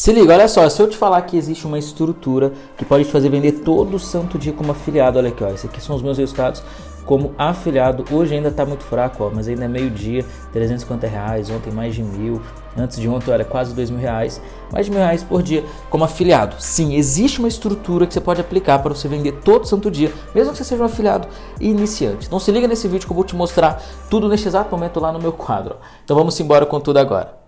Se liga, olha só, se eu te falar que existe uma estrutura que pode te fazer vender todo santo dia como afiliado, olha aqui, ó, esses aqui são os meus resultados como afiliado, hoje ainda tá muito fraco, ó, mas ainda é meio dia, 350 reais, ontem mais de mil, antes de ontem, olha, quase dois mil reais, mais de mil reais por dia como afiliado. Sim, existe uma estrutura que você pode aplicar para você vender todo santo dia, mesmo que você seja um afiliado iniciante. Então se liga nesse vídeo que eu vou te mostrar tudo neste exato momento lá no meu quadro. Então vamos embora com tudo agora.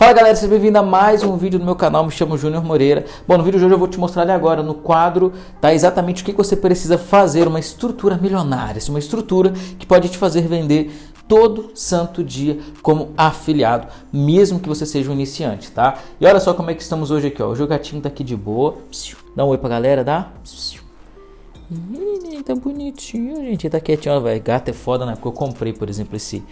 Fala galera, seja bem-vindo a mais um vídeo do meu canal, me chamo Júnior Moreira. Bom, no vídeo de hoje eu vou te mostrar ali agora no quadro, tá exatamente o que você precisa fazer, uma estrutura milionária, uma estrutura que pode te fazer vender todo santo dia como afiliado, mesmo que você seja um iniciante, tá? E olha só como é que estamos hoje aqui, ó, o jogatinho tá aqui de boa, dá um oi pra galera, dá? Tá bonitinho, gente, tá quietinho, vai, gato é foda, né? Porque eu comprei, por exemplo, esse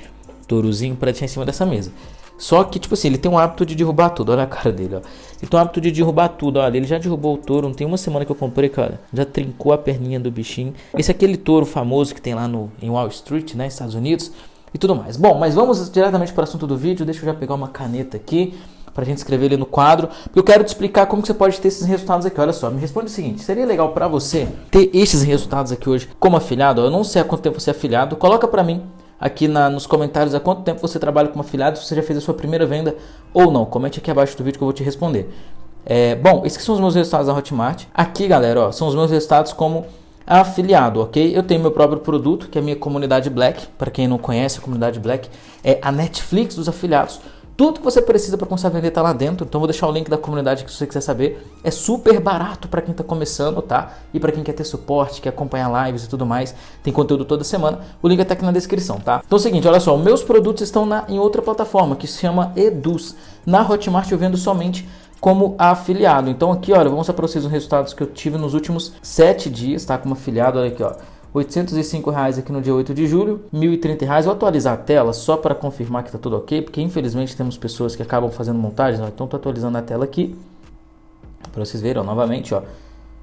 tourozinho pra deixar em cima dessa mesa. Só que, tipo assim, ele tem um hábito de derrubar tudo. Olha a cara dele, ó. Ele tem um hábito de derrubar tudo. Olha, ele já derrubou o touro. Não tem uma semana que eu comprei, cara. Já trincou a perninha do bichinho. Esse é aquele touro famoso que tem lá no, em Wall Street, né? Estados Unidos. E tudo mais. Bom, mas vamos diretamente para o assunto do vídeo. Deixa eu já pegar uma caneta aqui pra gente escrever ali no quadro, porque eu quero te explicar como você pode ter esses resultados aqui. Olha só, me responde o seguinte: seria legal para você ter esses resultados aqui hoje como afiliado? Eu não sei há quanto tempo você é afiliado, coloca para mim aqui na, nos comentários há quanto tempo você trabalha como afiliado, se você já fez a sua primeira venda ou não. Comente aqui abaixo do vídeo que eu vou te responder. É, bom, esses são os meus resultados da Hotmart. Aqui, galera, ó, são os meus resultados como afiliado, ok? Eu tenho meu próprio produto, que é a minha comunidade Black. Para quem não conhece, a comunidade Black é a Netflix dos afiliados. Tudo que você precisa para começar a vender está lá dentro. Então vou deixar o link da comunidade que se você quiser saber. É super barato para quem está começando, tá? E para quem quer ter suporte, quer acompanhar lives e tudo mais. Tem conteúdo toda semana. O link está aqui na descrição, tá? Então é o seguinte, olha só, meus produtos estão na, em outra plataforma que se chama Eduz. Na Hotmart eu vendo somente como afiliado. Então aqui, olha, vou mostrar para vocês os resultados que eu tive nos últimos 7 dias, tá? Como afiliado, olha aqui, ó. 805 reais aqui no dia 8 de julho, 1.030 reais. Vou atualizar a tela só para confirmar que está tudo ok, porque infelizmente temos pessoas que acabam fazendo montagens. Então estou atualizando a tela aqui para vocês verem ó, novamente. Ó.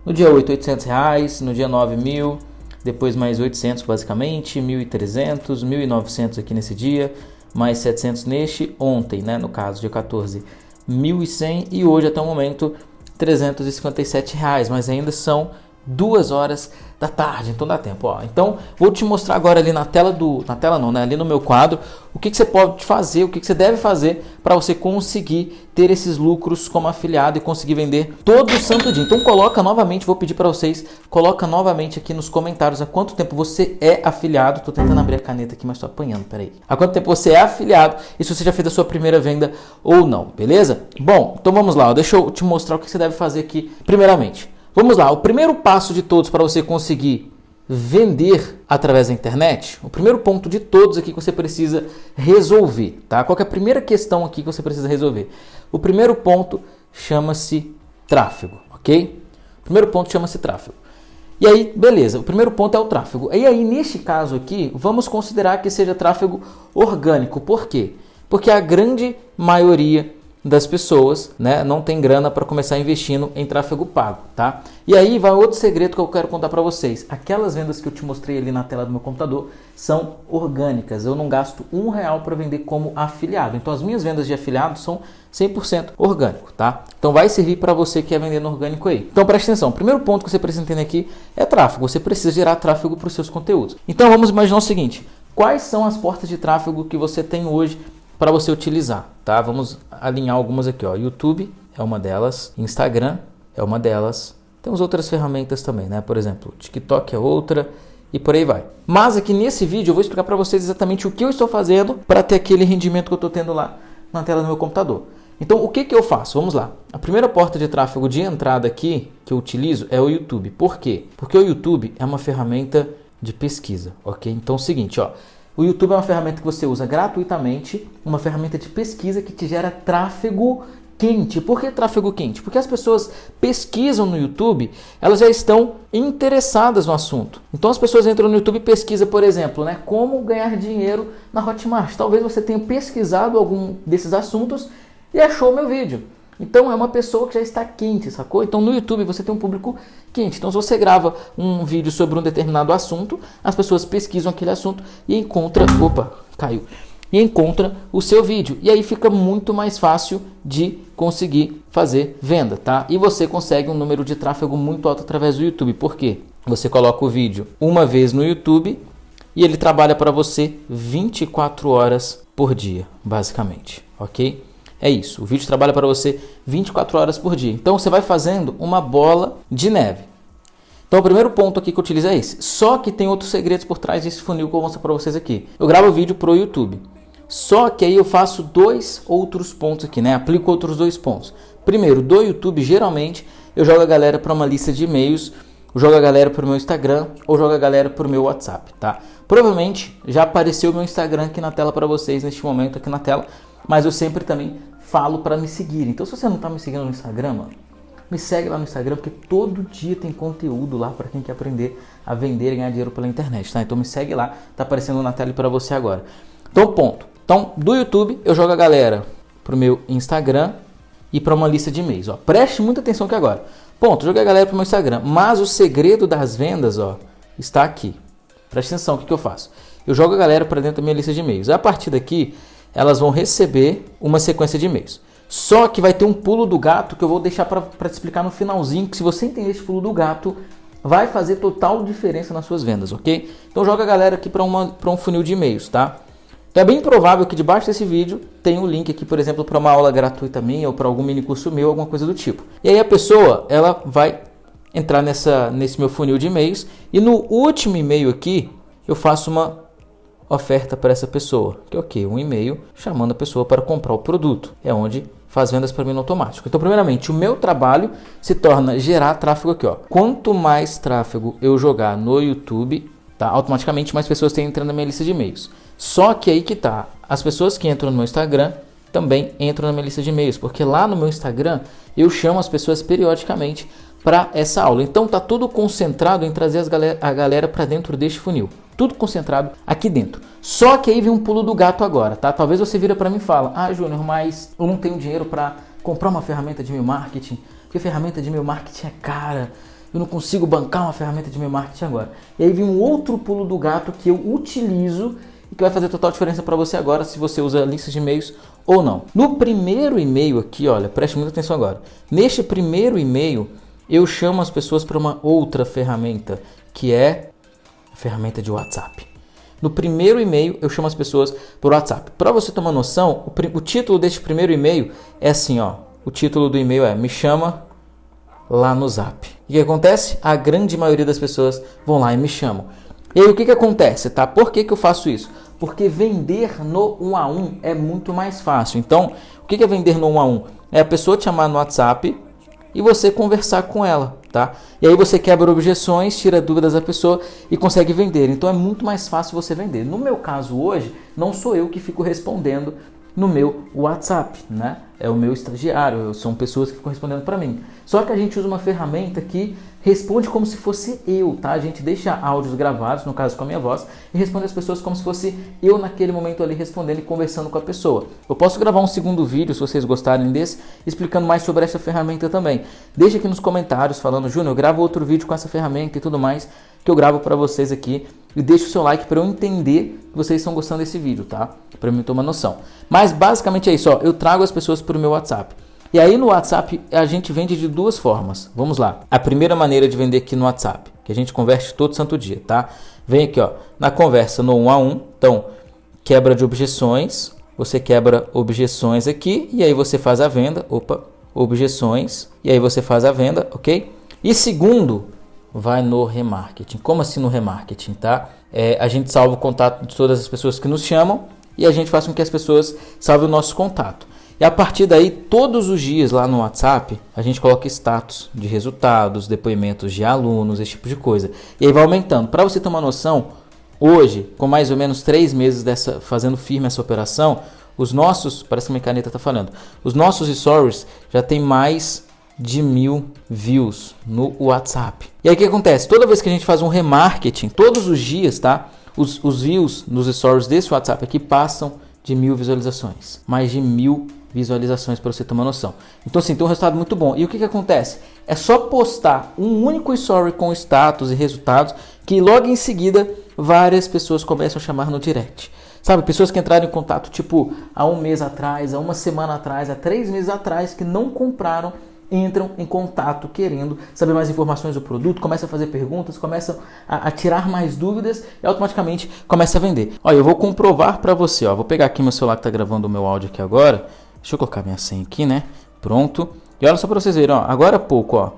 No dia 8, 800 reais, no dia 9, 1.000, depois mais 800 basicamente, 1.300, 1.900 aqui nesse dia, mais 700 neste, ontem, né, no caso, dia 14, 1.100 e hoje até o momento 357 reais, mas ainda são duas horas da tarde, então dá tempo. Ó. Então vou te mostrar agora ali na tela do, na tela não, né? ali no meu quadro, o que, que você pode fazer, o que, que você deve fazer para você conseguir ter esses lucros como afiliado e conseguir vender todo o santo dia. Então coloca novamente, vou pedir para vocês, coloca novamente aqui nos comentários há quanto tempo você é afiliado. Tô tentando abrir a caneta aqui, mas tô apanhando, peraí. Há quanto tempo você é afiliado e se você já fez a sua primeira venda ou não, beleza? Bom, então vamos lá, ó. deixa eu te mostrar o que você deve fazer aqui primeiramente. Vamos lá, o primeiro passo de todos para você conseguir vender através da internet, o primeiro ponto de todos aqui que você precisa resolver, tá? Qual é a primeira questão aqui que você precisa resolver? O primeiro ponto chama-se tráfego, ok? O primeiro ponto chama-se tráfego. E aí, beleza, o primeiro ponto é o tráfego. E aí, neste caso aqui, vamos considerar que seja tráfego orgânico. Por quê? Porque a grande maioria das pessoas, né, não tem grana para começar investindo em tráfego pago, tá? E aí vai outro segredo que eu quero contar para vocês. Aquelas vendas que eu te mostrei ali na tela do meu computador são orgânicas. Eu não gasto um real para vender como afiliado. Então as minhas vendas de afiliado são 100% orgânico, tá? Então vai servir para você que quer vender no orgânico aí. Então preste atenção. O primeiro ponto que você precisa entender aqui é tráfego. Você precisa gerar tráfego para os seus conteúdos. Então vamos imaginar o seguinte: quais são as portas de tráfego que você tem hoje para você utilizar, tá? Vamos alinhar algumas aqui, ó. YouTube é uma delas, Instagram é uma delas. Temos outras ferramentas também, né? Por exemplo, TikTok é outra e por aí vai. Mas aqui nesse vídeo eu vou explicar para vocês exatamente o que eu estou fazendo para ter aquele rendimento que eu estou tendo lá na tela do meu computador. Então, o que, que eu faço? Vamos lá. A primeira porta de tráfego de entrada aqui que eu utilizo é o YouTube. Por quê? Porque o YouTube é uma ferramenta de pesquisa, ok? Então, é o seguinte, ó. O YouTube é uma ferramenta que você usa gratuitamente, uma ferramenta de pesquisa que te gera tráfego quente. Por que tráfego quente? Porque as pessoas pesquisam no YouTube, elas já estão interessadas no assunto. Então as pessoas entram no YouTube e pesquisam, por exemplo, né, como ganhar dinheiro na Hotmart. Talvez você tenha pesquisado algum desses assuntos e achou meu vídeo. Então é uma pessoa que já está quente, sacou? Então no YouTube você tem um público quente. Então se você grava um vídeo sobre um determinado assunto, as pessoas pesquisam aquele assunto e encontram, opa, caiu. E encontra o seu vídeo. E aí fica muito mais fácil de conseguir fazer venda, tá? E você consegue um número de tráfego muito alto através do YouTube. Por quê? Você coloca o vídeo uma vez no YouTube e ele trabalha para você 24 horas por dia, basicamente, ok? É isso, o vídeo trabalha para você 24 horas por dia. Então você vai fazendo uma bola de neve. Então o primeiro ponto aqui que eu utilizo é esse. Só que tem outros segredos por trás desse funil que eu vou mostrar para vocês aqui. Eu gravo vídeo para o YouTube. Só que aí eu faço dois outros pontos aqui, né? Aplico outros dois pontos. Primeiro, do YouTube, geralmente eu jogo a galera para uma lista de e-mails, jogo a galera para o meu Instagram ou jogo a galera para o meu WhatsApp, tá? Provavelmente já apareceu o meu Instagram aqui na tela para vocês neste momento aqui na tela, mas eu sempre também falo para me seguir. Então, se você não está me seguindo no Instagram, mano, me segue lá no Instagram, porque todo dia tem conteúdo lá para quem quer aprender a vender e ganhar dinheiro pela internet, tá? Então me segue lá, tá aparecendo na tela para você agora. Então, ponto. Então, do YouTube, eu jogo a galera pro meu Instagram e para uma lista de e-mails, ó. Preste muita atenção aqui agora. Ponto, joguei a galera pro meu Instagram, mas o segredo das vendas, ó, está aqui. Preste atenção, o que, que eu faço? Eu jogo a galera para dentro da minha lista de e-mails. A partir daqui, elas vão receber uma sequência de e-mails. Só que vai ter um pulo do gato que eu vou deixar para te explicar no finalzinho, que se você entender esse pulo do gato, vai fazer total diferença nas suas vendas, ok? Então joga a galera aqui para um funil de e-mails, tá? Então é bem provável que debaixo desse vídeo tenha um link aqui, por exemplo, para uma aula gratuita minha ou para algum mini curso meu, alguma coisa do tipo. E aí a pessoa, ela vai entrar nessa, nesse meu funil de e-mails e no último e-mail aqui eu faço uma oferta para essa pessoa, que é o que? Um e-mail chamando a pessoa para comprar o produto. É onde faz vendas para mim no automático. Então, primeiramente, o meu trabalho se torna gerar tráfego aqui, ó. Quanto mais tráfego eu jogar no YouTube, tá? Automaticamente mais pessoas têm entrando na minha lista de e-mails. Só que aí que tá, as pessoas que entram no meu Instagram também entram na minha lista de e-mails, porque lá no meu Instagram eu chamo as pessoas periodicamente para essa aula. Então tá tudo concentrado em trazer galera, a galera para dentro deste funil. Tudo concentrado aqui dentro. Só que aí vem um pulo do gato agora, tá? Talvez você vira para mim e fala: "Ah, Júnior, mas eu não tenho dinheiro para comprar uma ferramenta de meu marketing, porque ferramenta de meu marketing é cara. Eu não consigo bancar uma ferramenta de meu marketing agora". E aí vem um outro pulo do gato que eu utilizo e que vai fazer total diferença para você agora se você usa listas de e-mails ou não. No primeiro e-mail aqui, olha, preste muita atenção agora. Neste primeiro e-mail, eu chamo as pessoas para uma outra ferramenta, que é a ferramenta de WhatsApp. No primeiro e-mail, eu chamo as pessoas por WhatsApp. Para você tomar noção, o, o, título deste primeiro e-mail é assim, ó. O título do e-mail é Me chama lá no Zap. E o que acontece? A grande maioria das pessoas vão lá e me chamam. E aí o que, que acontece, tá? Por que, que eu faço isso? Porque vender no 1 a 1 é muito mais fácil. Então, o que, que é vender no 1 a 1? É a pessoa te chamar no WhatsApp e você conversar com ela, tá? E aí você quebra objeções, tira dúvidas da pessoa e consegue vender. Então é muito mais fácil você vender. No meu caso hoje, não sou eu que fico respondendo no meu WhatsApp, né? É o meu estagiário, são pessoas que ficam respondendo para mim. Só que a gente usa uma ferramenta que responde como se fosse eu, tá? A gente deixa áudios gravados, no caso com a minha voz, e responde as pessoas como se fosse eu naquele momento ali respondendo e conversando com a pessoa. Eu posso gravar um segundo vídeo, se vocês gostarem desse, explicando mais sobre essa ferramenta também. Deixa aqui nos comentários falando, Júnior, eu gravo outro vídeo com essa ferramenta e tudo mais, que eu gravo para vocês aqui. E deixa o seu like para eu entender que vocês estão gostando desse vídeo, tá? Para mim tomar noção. Mas basicamente é isso, ó. Eu trago as pessoas para o meu WhatsApp. E aí no WhatsApp a gente vende de duas formas. Vamos lá. A primeira maneira de vender aqui no WhatsApp, que a gente converte todo santo dia, tá? Vem aqui, ó, na conversa no 1 a 1. Então, quebra de objeções, você quebra objeções aqui e aí você faz a venda. Opa, objeções e aí você faz a venda, OK? E segundo, vai no remarketing. Como assim no remarketing, tá? É, a gente salva o contato de todas as pessoas que nos chamam e a gente faz com que as pessoas salvem o nosso contato. E a partir daí, todos os dias lá no WhatsApp, a gente coloca status de resultados, depoimentos de alunos, esse tipo de coisa. E aí vai aumentando. Para você ter uma noção, hoje, com mais ou menos três meses dessa, fazendo firme essa operação, os nossos, parece que minha caneta está falando, os nossos stories já tem mais de mil views no WhatsApp. E aí o que acontece? Toda vez que a gente faz um remarketing, todos os dias, tá? Os, os views nos stories desse WhatsApp aqui passam de mil visualizações. Mais de mil visualizações para você ter uma noção. Então assim, tem um resultado muito bom. E o que, que acontece? É só postar um único story com status e resultados que logo em seguida várias pessoas começam a chamar no direct. Sabe, pessoas que entraram em contato tipo há um mês atrás, há uma semana atrás, há três meses atrás, que não compraram entram em contato querendo saber mais informações do produto, começam a fazer perguntas, começam a, a tirar mais dúvidas e automaticamente começa a vender. Olha, eu vou comprovar para você, ó, vou pegar aqui meu celular que está gravando o meu áudio aqui agora, deixa eu colocar minha senha aqui, né? Pronto. E olha só para vocês verem, ó, agora há pouco, ó,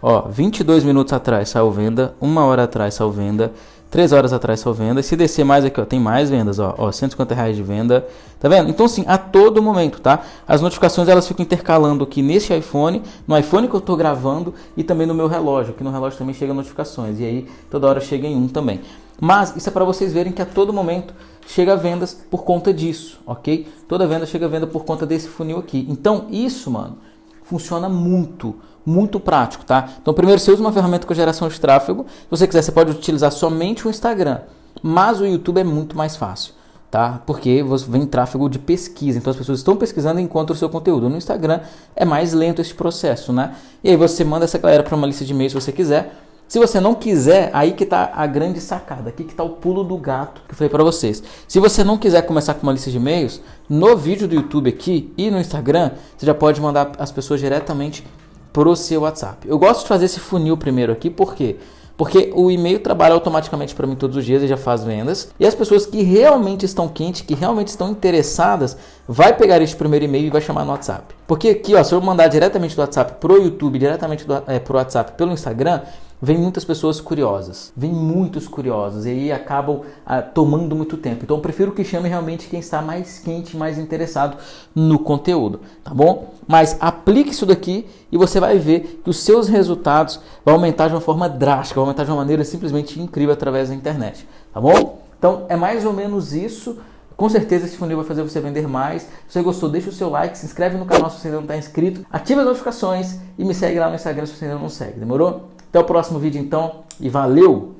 ó, 22 minutos atrás saiu venda, uma hora atrás saiu venda, 3 horas atrás só venda. E se descer mais aqui, ó, tem mais vendas, ó, ó 150 reais de venda. Tá vendo? Então, sim, a todo momento, tá? As notificações elas ficam intercalando aqui nesse iPhone, no iPhone que eu tô gravando e também no meu relógio. Aqui no relógio também chega notificações. E aí, toda hora chega em um também. Mas isso é para vocês verem que a todo momento chega vendas por conta disso, ok? Toda venda chega venda por conta desse funil aqui. Então, isso, mano, funciona muito muito prático, tá? Então, primeiro você usa uma ferramenta com geração de tráfego. Se você quiser, você pode utilizar somente o Instagram, mas o YouTube é muito mais fácil, tá? Porque vem tráfego de pesquisa, então as pessoas estão pesquisando e encontram o seu conteúdo. No Instagram é mais lento esse processo, né? E aí você manda essa galera para uma lista de e-mails se você quiser. Se você não quiser, aí que está a grande sacada, aqui que está o pulo do gato que eu falei para vocês. Se você não quiser começar com uma lista de e-mails, no vídeo do YouTube aqui e no Instagram, você já pode mandar as pessoas diretamente para o seu WhatsApp. Eu gosto de fazer esse funil primeiro aqui, por quê? Porque o e-mail trabalha automaticamente para mim todos os dias e já faz vendas. E as pessoas que realmente estão quentes, que realmente estão interessadas, vai pegar este primeiro e-mail e vai chamar no WhatsApp. Porque aqui, ó, se eu mandar diretamente do WhatsApp pro YouTube, diretamente do, é, pro WhatsApp pelo Instagram, vem muitas pessoas curiosas, vem muitos curiosos e aí acabam ah, tomando muito tempo. Então eu prefiro que chame realmente quem está mais quente, mais interessado no conteúdo, tá bom? Mas aplique isso daqui e você vai ver que os seus resultados vão aumentar de uma forma drástica, vão aumentar de uma maneira simplesmente incrível através da internet, tá bom? Então é mais ou menos isso. Com certeza esse funil vai fazer você vender mais. Se você gostou, deixa o seu like, se inscreve no canal se você ainda não está inscrito, ativa as notificações e me segue lá no Instagram se você ainda não segue. Demorou? Até o próximo vídeo então e valeu!